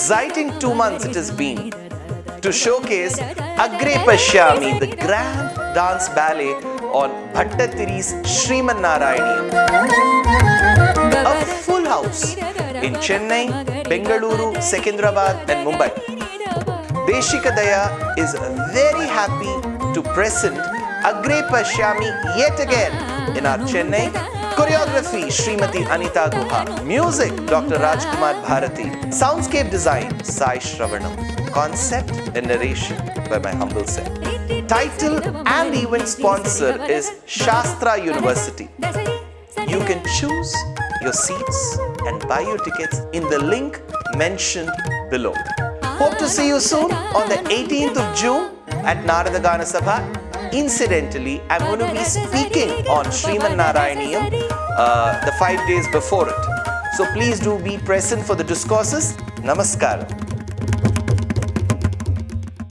exciting two months it has been to showcase Agre Pashyami, the grand dance ballet on Bhattatiri's Sriman Narayaniyam. A full house in Chennai, Bengaluru, Secunderabad and Mumbai. Deshika Daya is very happy to present Agre Pashyami yet again in our Chennai. Choreography Srimati Anita Guha. Music Dr. Rajkumar Bharati. Soundscape design Sai Shravanam. Concept and narration by my humble self. Title and event sponsor is Shastra University. You can choose your seats and buy your tickets in the link mentioned below. Hope to see you soon on the 18th of June at Narada Gana Sabha. Incidentally, I'm going to be speaking on Sriman Narayaniyam uh, the five days before it. So please do be present for the discourses. Namaskaram.